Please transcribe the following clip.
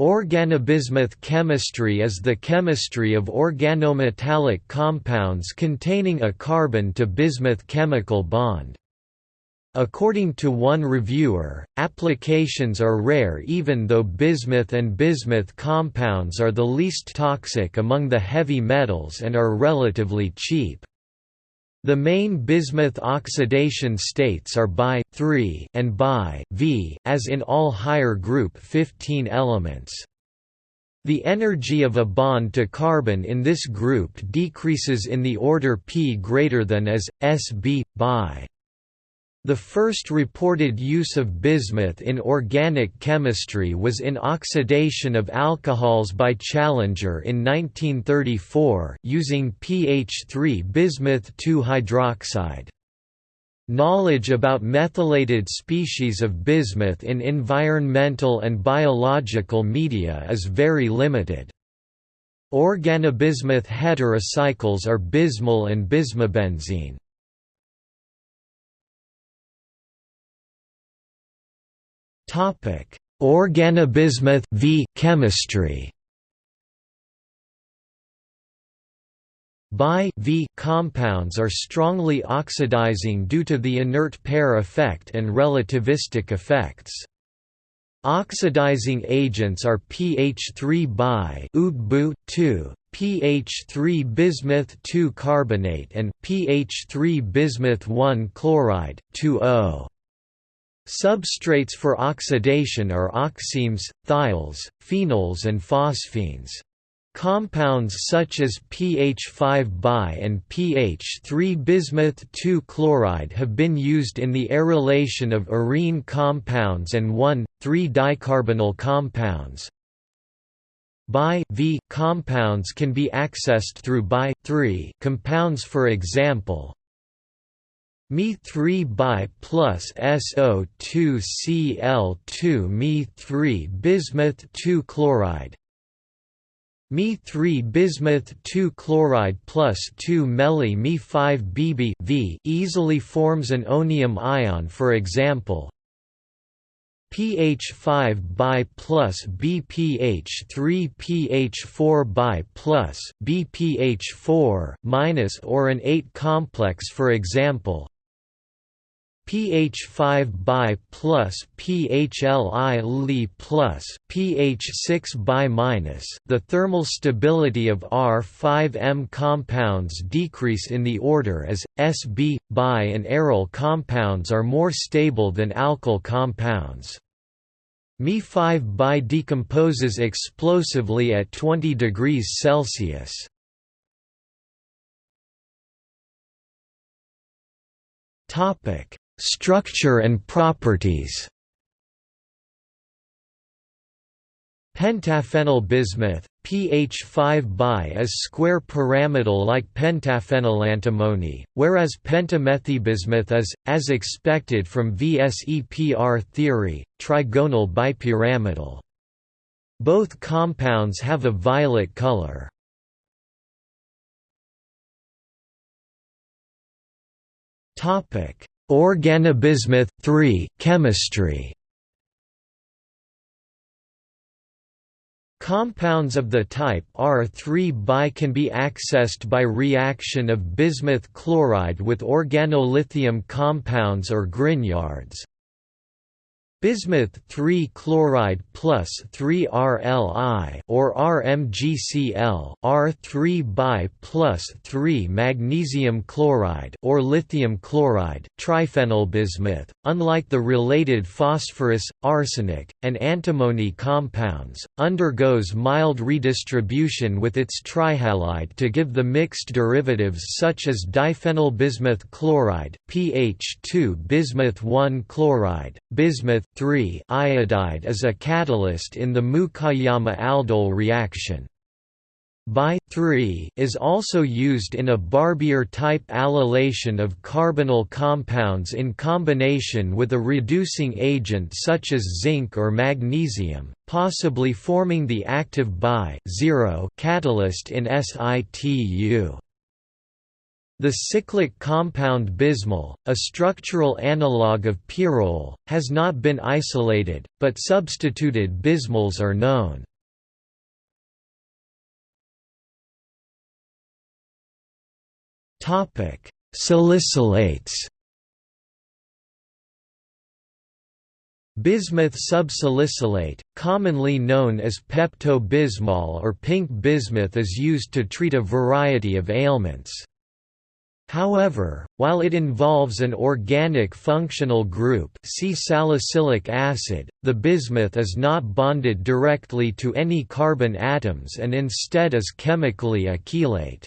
Organobismuth chemistry is the chemistry of organometallic compounds containing a carbon-to-bismuth chemical bond. According to one reviewer, applications are rare even though bismuth and bismuth compounds are the least toxic among the heavy metals and are relatively cheap. The main bismuth oxidation states are bi 3 and bi V as in all higher group 15 elements. The energy of a bond to carbon in this group decreases in the order p greater than as Sb bi. The first reported use of bismuth in organic chemistry was in oxidation of alcohols by Challenger in 1934 using pH3 bismuth 2 hydroxide. Knowledge about methylated species of bismuth in environmental and biological media is very limited. Organobismuth heterocycles are bismol and bismobenzene. Topic: Organobismuth v chemistry. Bi v compounds are strongly oxidizing due to the inert pair effect and relativistic effects. Oxidizing agents are pH3 bi UGBU 2, pH3 bismuth 2 carbonate and pH3 bismuth 1 chloride 2O. Substrates for oxidation are oximes, thiols, phenols and phosphines. Compounds such as pH5 bi and pH3 bismuth 2 chloride have been used in the arylation of arene compounds and 1,3-dicarbonyl compounds. Bi-V compounds can be accessed through bi-3 compounds for example, Me3 bi plus SO2Cl2 Me3 bismuth 2 chloride. Me3 bismuth 2 chloride plus 2 Meli Me5 Bb v easily forms an onium ion for example. pH5 bi plus BPH3 pH4 bi plus BPH4 minus or an ate complex for example pH5 bi plus PHLI Li plus pH6 bi minus the thermal stability of R5M compounds decrease in the order as Sb bi and aryl compounds are more stable than alkyl compounds. Me5 bi decomposes explosively at 20 degrees Celsius. Topic Structure and properties Pentaphenyl bismuth, pH5 bi is square pyramidal like pentaphenyl antimony, whereas pentamethylbismuth is, as expected from VSEPR theory, trigonal bipyramidal. Both compounds have a violet color. Topic Organobismuth 3 chemistry Compounds of the type R3 bi can be accessed by reaction of bismuth chloride with organolithium compounds or Grignards. Bismuth 3 chloride plus 3 RLI or RMGCl R3 bi plus 3 magnesium chloride or lithium chloride triphenyl bismuth. Unlike the related phosphorus arsenic and antimony compounds undergoes mild redistribution with its trihalide to give the mixed derivatives such as diphenyl bismuth chloride pH2 bismuth 1 chloride bismuth 3 iodide is a catalyst in the Mukaiyama aldol reaction. Bi-3 is also used in a Barbier-type allylation of carbonyl compounds in combination with a reducing agent such as zinc or magnesium, possibly forming the active bi catalyst in situ. The cyclic compound bismol, a structural analogue of pyrrole, has not been isolated, but substituted bismols are known. Salicylates Bismuth subsalicylate, commonly known as Pepto-Bismol or pink bismuth is used to treat a variety of ailments. However, while it involves an organic functional group see salicylic acid, the bismuth is not bonded directly to any carbon atoms and instead is chemically a chelate.